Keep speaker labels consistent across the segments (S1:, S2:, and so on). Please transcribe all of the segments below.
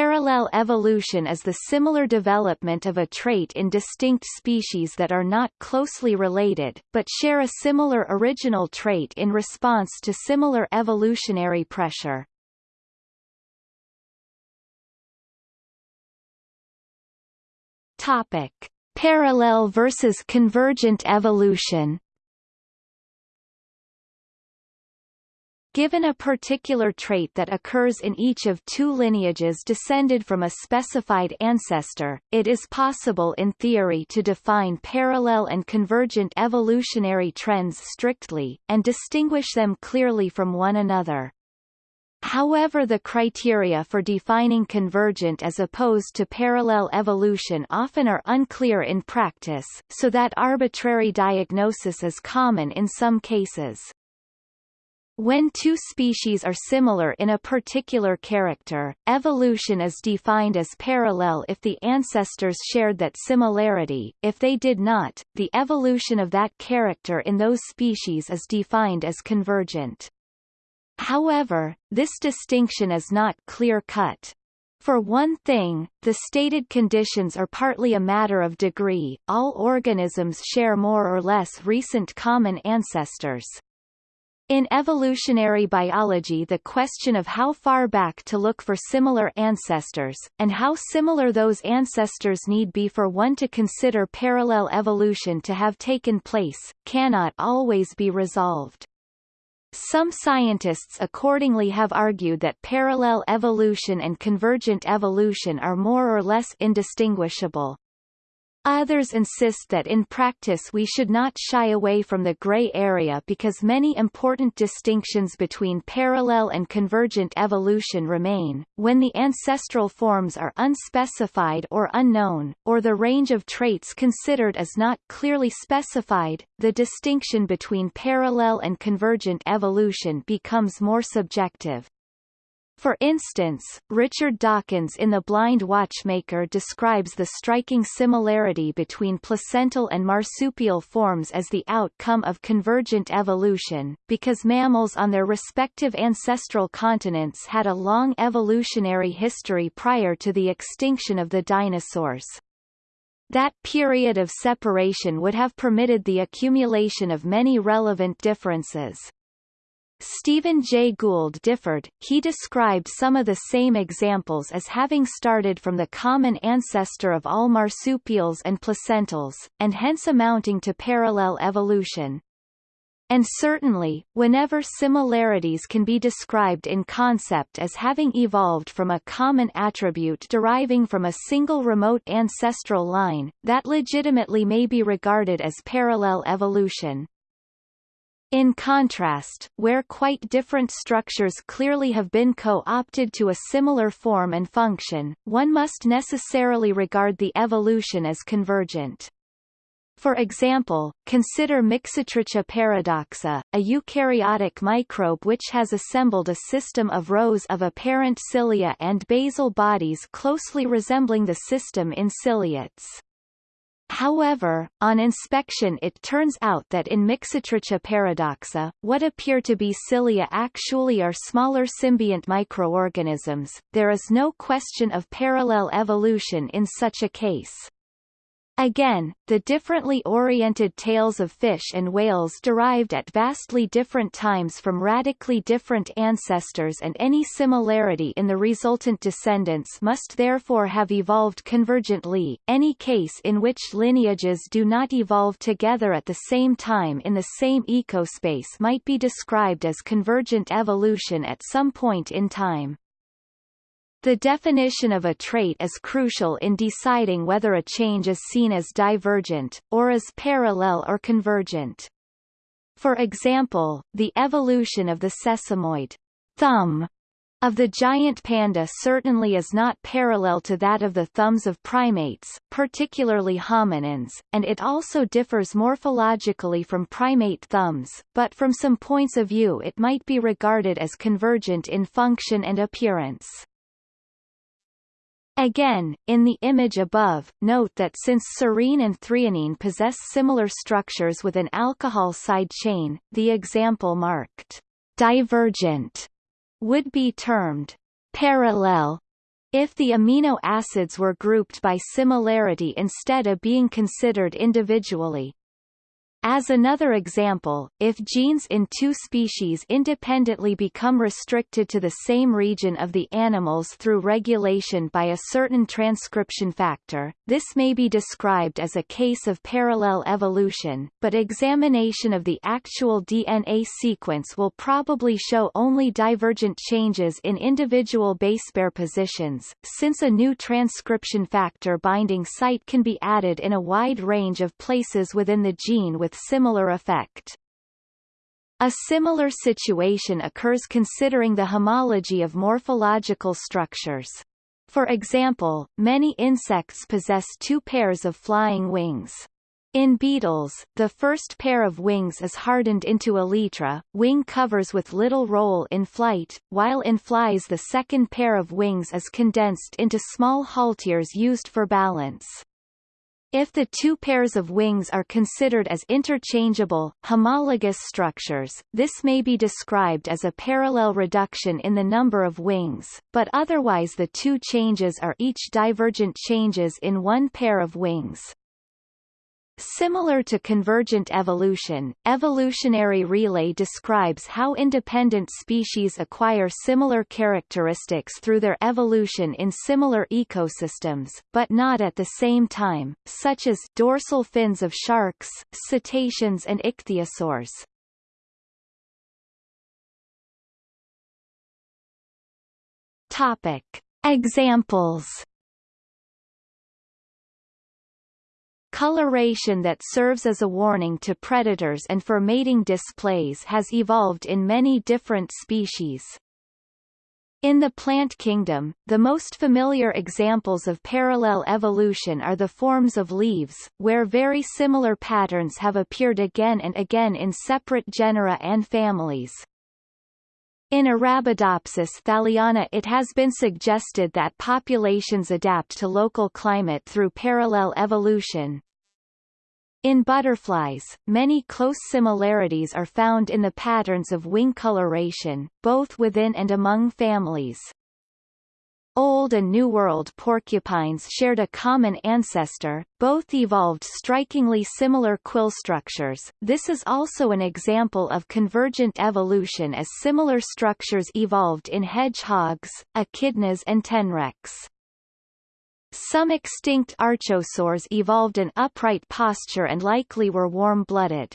S1: Parallel evolution is the similar development of a trait in distinct species that are not closely related, but share a similar original trait in response to similar evolutionary pressure. Topic: Parallel versus convergent evolution. Given a particular trait that occurs in each of two lineages descended from a specified ancestor, it is possible in theory to define parallel and convergent evolutionary trends strictly, and distinguish them clearly from one another. However the criteria for defining convergent as opposed to parallel evolution often are unclear in practice, so that arbitrary diagnosis is common in some cases. When two species are similar in a particular character, evolution is defined as parallel if the ancestors shared that similarity, if they did not, the evolution of that character in those species is defined as convergent. However, this distinction is not clear-cut. For one thing, the stated conditions are partly a matter of degree, all organisms share more or less recent common ancestors, in evolutionary biology the question of how far back to look for similar ancestors, and how similar those ancestors need be for one to consider parallel evolution to have taken place, cannot always be resolved. Some scientists accordingly have argued that parallel evolution and convergent evolution are more or less indistinguishable. Others insist that in practice we should not shy away from the gray area because many important distinctions between parallel and convergent evolution remain, when the ancestral forms are unspecified or unknown, or the range of traits considered is not clearly specified, the distinction between parallel and convergent evolution becomes more subjective. For instance, Richard Dawkins in The Blind Watchmaker describes the striking similarity between placental and marsupial forms as the outcome of convergent evolution, because mammals on their respective ancestral continents had a long evolutionary history prior to the extinction of the dinosaurs. That period of separation would have permitted the accumulation of many relevant differences. Stephen Jay Gould differed, he described some of the same examples as having started from the common ancestor of all marsupials and placentals, and hence amounting to parallel evolution. And certainly, whenever similarities can be described in concept as having evolved from a common attribute deriving from a single remote ancestral line, that legitimately may be regarded as parallel evolution. In contrast, where quite different structures clearly have been co-opted to a similar form and function, one must necessarily regard the evolution as convergent. For example, consider Mixotricha paradoxa, a eukaryotic microbe which has assembled a system of rows of apparent cilia and basal bodies closely resembling the system in ciliates. However, on inspection it turns out that in Mixotricha paradoxa, what appear to be cilia actually are smaller symbiont microorganisms. There is no question of parallel evolution in such a case. Again, the differently oriented tails of fish and whales derived at vastly different times from radically different ancestors and any similarity in the resultant descendants must therefore have evolved convergently. Any case in which lineages do not evolve together at the same time in the same ecospace might be described as convergent evolution at some point in time. The definition of a trait is crucial in deciding whether a change is seen as divergent, or as parallel or convergent. For example, the evolution of the sesamoid thumb of the giant panda certainly is not parallel to that of the thumbs of primates, particularly hominins, and it also differs morphologically from primate thumbs, but from some points of view it might be regarded as convergent in function and appearance. Again, in the image above, note that since serine and threonine possess similar structures with an alcohol side chain, the example marked divergent would be termed parallel if the amino acids were grouped by similarity instead of being considered individually. As another example, if genes in two species independently become restricted to the same region of the animals through regulation by a certain transcription factor, this may be described as a case of parallel evolution, but examination of the actual DNA sequence will probably show only divergent changes in individual base pair positions, since a new transcription factor binding site can be added in a wide range of places within the gene with with similar effect. A similar situation occurs considering the homology of morphological structures. For example, many insects possess two pairs of flying wings. In beetles, the first pair of wings is hardened into elytra, wing covers with little role in flight, while in flies the second pair of wings is condensed into small halteres used for balance. If the two pairs of wings are considered as interchangeable, homologous structures, this may be described as a parallel reduction in the number of wings, but otherwise the two changes are each divergent changes in one pair of wings. Similar to convergent evolution, evolutionary relay describes how independent species acquire similar characteristics through their evolution in similar ecosystems, but not at the same time, such as dorsal fins of sharks, cetaceans and ichthyosaurs. Topic. Examples Coloration that serves as a warning to predators and for mating displays has evolved in many different species. In the plant kingdom, the most familiar examples of parallel evolution are the forms of leaves, where very similar patterns have appeared again and again in separate genera and families. In Arabidopsis thaliana it has been suggested that populations adapt to local climate through parallel evolution, in butterflies, many close similarities are found in the patterns of wing coloration, both within and among families. Old and New World porcupines shared a common ancestor, both evolved strikingly similar quill structures. This is also an example of convergent evolution as similar structures evolved in hedgehogs, echidnas and tenrecs. Some extinct archosaurs evolved an upright posture and likely were warm-blooded.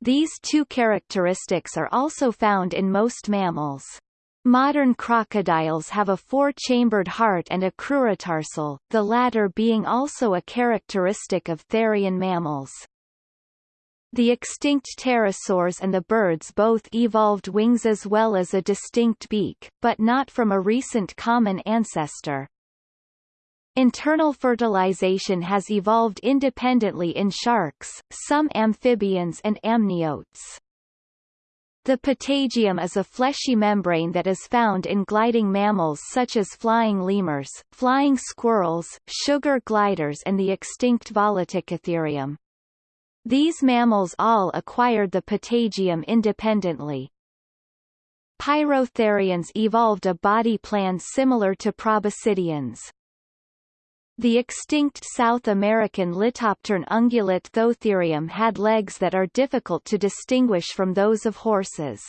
S1: These two characteristics are also found in most mammals. Modern crocodiles have a four-chambered heart and a crurotarsal, the latter being also a characteristic of therian mammals. The extinct pterosaurs and the birds both evolved wings as well as a distinct beak, but not from a recent common ancestor. Internal fertilization has evolved independently in sharks, some amphibians and amniotes. The patagium is a fleshy membrane that is found in gliding mammals such as flying lemurs, flying squirrels, sugar gliders and the extinct Volaticotherium. These mammals all acquired the patagium independently. Pyrotherians evolved a body plan similar to proboscideans. The extinct South American Litoptern ungulate Thoatherium had legs that are difficult to distinguish from those of horses.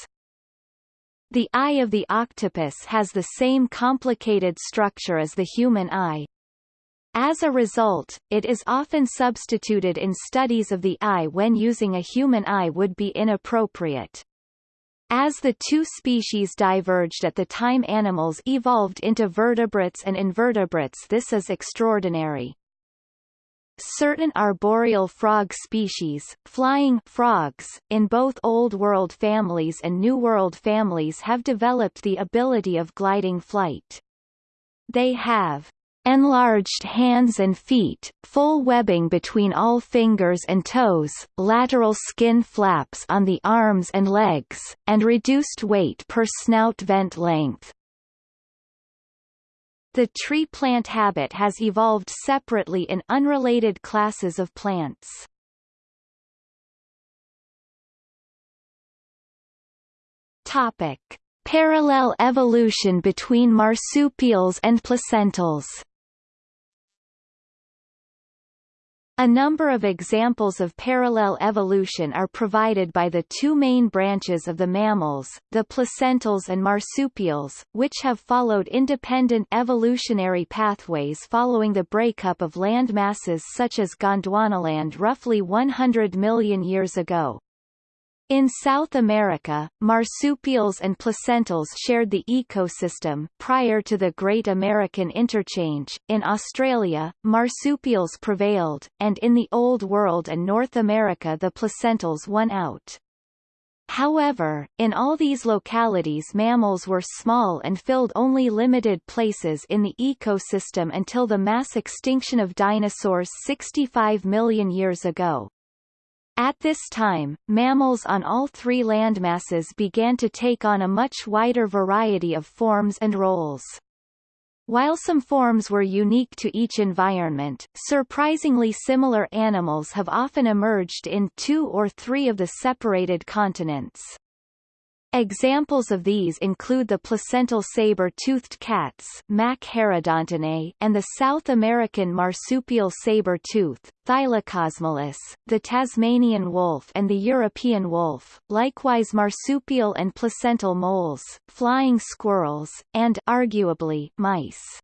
S1: The eye of the octopus has the same complicated structure as the human eye. As a result, it is often substituted in studies of the eye when using a human eye would be inappropriate. As the two species diverged at the time animals evolved into vertebrates and invertebrates this is extraordinary. Certain arboreal frog species, flying frogs, in both Old World families and New World families have developed the ability of gliding flight. They have enlarged hands and feet, full webbing between all fingers and toes, lateral skin flaps on the arms and legs, and reduced weight per snout vent length. The tree plant habit has evolved separately in unrelated classes of plants. Topic: Parallel evolution between marsupials and placentals A number of examples of parallel evolution are provided by the two main branches of the mammals, the placentals and marsupials, which have followed independent evolutionary pathways following the breakup of land masses such as Gondwanaland roughly 100 million years ago. In South America, marsupials and placentals shared the ecosystem prior to the Great American Interchange. In Australia, marsupials prevailed, and in the Old World and North America the placentals won out. However, in all these localities mammals were small and filled only limited places in the ecosystem until the mass extinction of dinosaurs 65 million years ago. At this time, mammals on all three landmasses began to take on a much wider variety of forms and roles. While some forms were unique to each environment, surprisingly similar animals have often emerged in two or three of the separated continents. Examples of these include the placental saber-toothed cats and the South American marsupial saber-tooth, Thylacosmilus, the Tasmanian wolf and the European wolf, likewise marsupial and placental moles, flying squirrels, and arguably mice.